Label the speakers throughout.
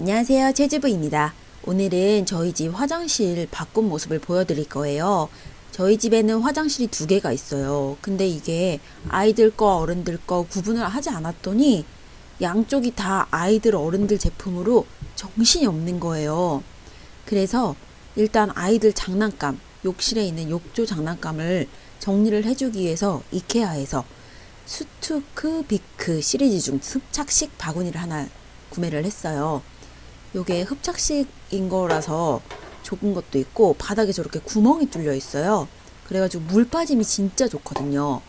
Speaker 1: 안녕하세요. 제주부입니다. 오늘은 저희 집 화장실 바꾼 모습을 보여드릴 거예요. 저희 집에는 화장실이 두 개가 있어요. 근데 이게 아이들 거, 어른들 거 구분을 하지 않았더니 양쪽이 다 아이들, 어른들 제품으로 정신이 없는 거예요. 그래서 일단 아이들 장난감, 욕실에 있는 욕조 장난감을 정리를 해주기 위해서 이케아에서 수투크 비크 시리즈 중 흡착식 바구니를 하나 구매를 했어요. 요게 흡착식인 거라서 좁은 것도 있고 바닥에 저렇게 구멍이 뚫려 있어요. 그래가지고 물 빠짐이 진짜 좋거든요.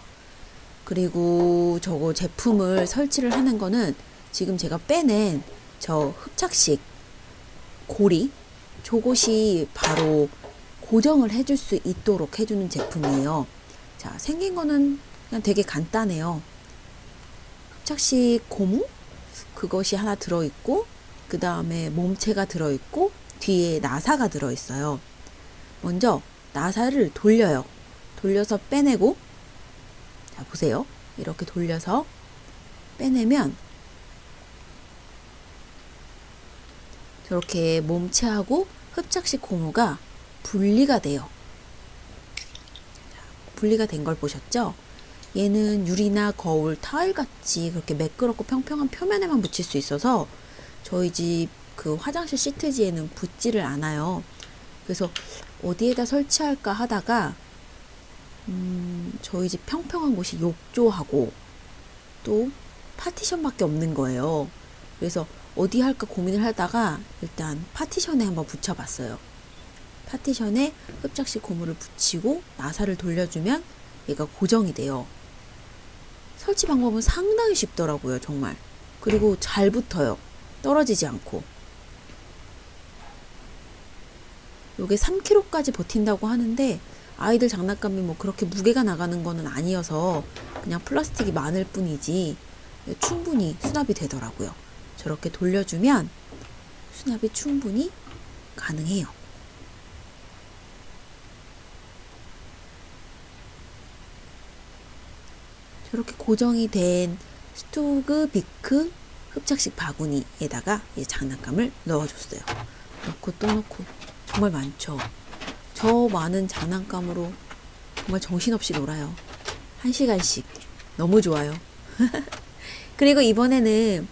Speaker 1: 그리고 저거 제품을 설치를 하는 거는 지금 제가 빼낸 저 흡착식 고리 저것이 바로 고정을 해줄 수 있도록 해주는 제품이에요. 자, 생긴 거는 그냥 되게 간단해요. 흡착식 고무? 그것이 하나 들어있고, 그 다음에 몸체가 들어있고, 뒤에 나사가 들어있어요. 먼저 나사를 돌려요. 돌려서 빼내고, 자, 보세요. 이렇게 돌려서 빼내면, 저렇게 몸체하고 흡착식 고무가 분리가 돼요. 분리가 된 걸 보셨죠? 얘는 유리나 거울, 타일 같이 그렇게 매끄럽고 평평한 표면에만 붙일 수 있어서 저희 집 그 화장실 시트지에는 붙지를 않아요. 그래서 어디에다 설치할까 하다가 음, 저희 집 평평한 곳이 욕조하고 또 파티션밖에 없는 거예요. 그래서 어디 할까 고민을 하다가 일단 파티션에 한번 붙여봤어요. 파티션에 흡착식 고무를 붙이고 나사를 돌려주면 얘가 고정이 돼요. 설치 방법은 상당히 쉽더라고요, 정말. 그리고 잘 붙어요. 떨어지지 않고. 요게 3kg까지 버틴다고 하는데 아이들 장난감이 뭐 그렇게 무게가 나가는 거는 아니어서 그냥 플라스틱이 많을 뿐이지 충분히 수납이 되더라고요. 저렇게 돌려주면 수납이 충분히 가능해요. 저렇게 고정이 된 스토그 비크 흡착식 바구니에다가 이 장난감을 넣어줬어요. 넣고 또 넣고 정말 많죠. 저 많은 장난감으로 정말 정신없이 놀아요. 한 시간씩 너무 좋아요. 그리고 이번에는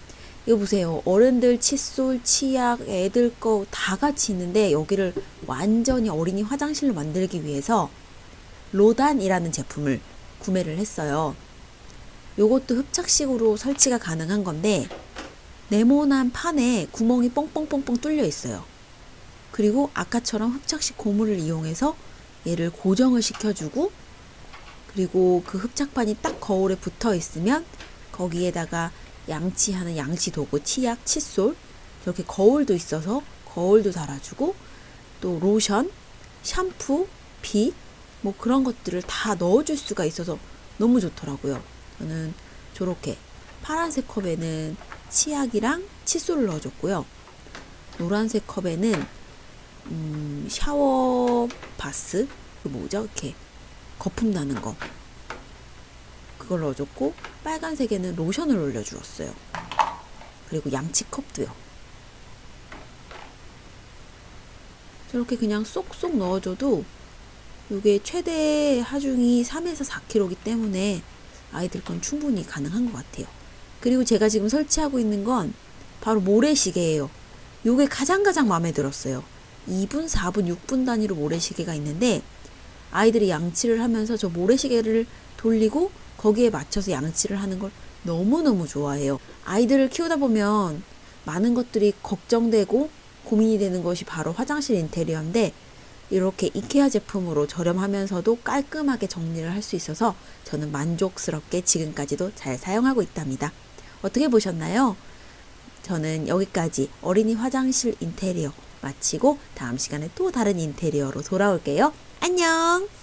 Speaker 1: 이거 보세요. 어른들 칫솔, 치약, 애들 거 다 같이 있는데 여기를 완전히 어린이 화장실로 만들기 위해서 로단이라는 제품을 구매를 했어요. 요것도 흡착식으로 설치가 가능한 건데 네모난 판에 구멍이 뻥뻥뻥뻥 뚫려 있어요. 그리고 아까처럼 흡착식 고무를 이용해서 얘를 고정을 시켜주고 그리고 그 흡착판이 딱 거울에 붙어 있으면 거기에다가 양치하는 양치 도구, 치약, 칫솔 이렇게 거울도 있어서 거울도 달아주고 또 로션, 샴푸, 빗 뭐 그런 것들을 다 넣어줄 수가 있어서 너무 좋더라고요. 저는 저렇게 파란색 컵에는 치약이랑 칫솔을 넣어줬고요. 노란색 컵에는 음, 샤워 바스 그 뭐죠? 이렇게 거품 나는 거 그걸 넣어줬고 빨간색에는 로션을 올려주었어요. 그리고 양치컵도요. 저렇게 그냥 쏙쏙 넣어줘도 이게 최대 하중이 3에서 4kg이기 때문에 아이들 건 충분히 가능한 것 같아요. 그리고 제가 지금 설치하고 있는 건 바로 모래시계예요. 요게 가장 가장 마음에 들었어요. 2분, 4분, 6분 단위로 모래시계가 있는데 아이들이 양치를 하면서 저 모래시계를 돌리고 거기에 맞춰서 양치를 하는 걸 너무너무 좋아해요. 아이들을 키우다 보면 많은 것들이 걱정되고 고민이 되는 것이 바로 화장실 인테리어인데 이렇게 이케아 제품으로 저렴하면서도 깔끔하게 정리를 할 수 있어서 저는 만족스럽게 지금까지도 잘 사용하고 있답니다. 어떻게 보셨나요? 저는 여기까지 어린이 화장실 인테리어 마치고 다음 시간에 또 다른 인테리어로 돌아올게요. 안녕!